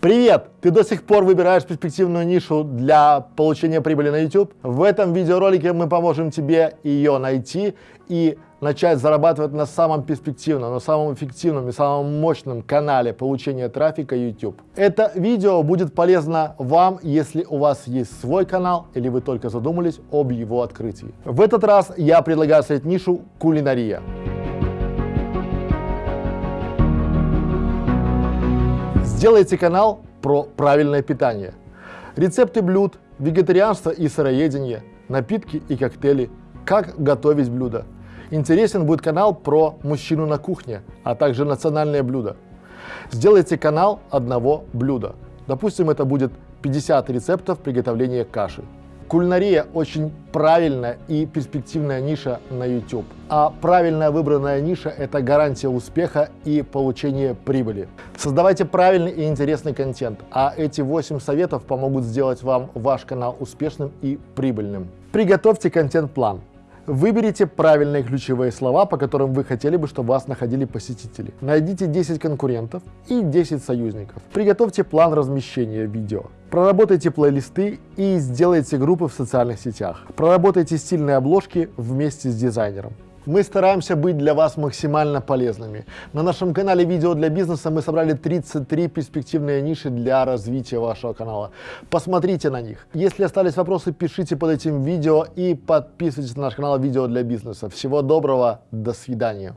Привет! Ты до сих пор выбираешь перспективную нишу для получения прибыли на YouTube? В этом видеоролике мы поможем тебе ее найти и начать зарабатывать на самом перспективном, на самом эффективном и самом мощном канале получения трафика YouTube. Это видео будет полезно вам, если у вас есть свой канал или вы только задумались об его открытии. В этот раз я предлагаю снять нишу кулинария. Сделайте канал про правильное питание. Рецепты блюд, вегетарианство и сыроедение, напитки и коктейли, как готовить блюда. Интересен будет канал про мужчину на кухне, а также национальные блюда. Сделайте канал одного блюда. Допустим, это будет 50 рецептов приготовления каши. Кулинария очень правильная и перспективная ниша на YouTube. А правильно выбранная ниша – это гарантия успеха и получения прибыли. Создавайте правильный и интересный контент, а эти 8 советов помогут сделать вам ваш канал успешным и прибыльным. Приготовьте контент-план. Выберите правильные ключевые слова, по которым вы хотели бы, чтобы вас находили посетители. Найдите 10 конкурентов и 10 союзников. Приготовьте план размещения видео. Проработайте плейлисты и сделайте группы в социальных сетях. Проработайте стильные обложки вместе с дизайнером. Мы стараемся быть для вас максимально полезными. На нашем канале «Видео для бизнеса» мы собрали 33 перспективные ниши для развития вашего канала. Посмотрите на них. Если остались вопросы, пишите под этим видео и подписывайтесь на наш канал «Видео для бизнеса». Всего доброго, до свидания.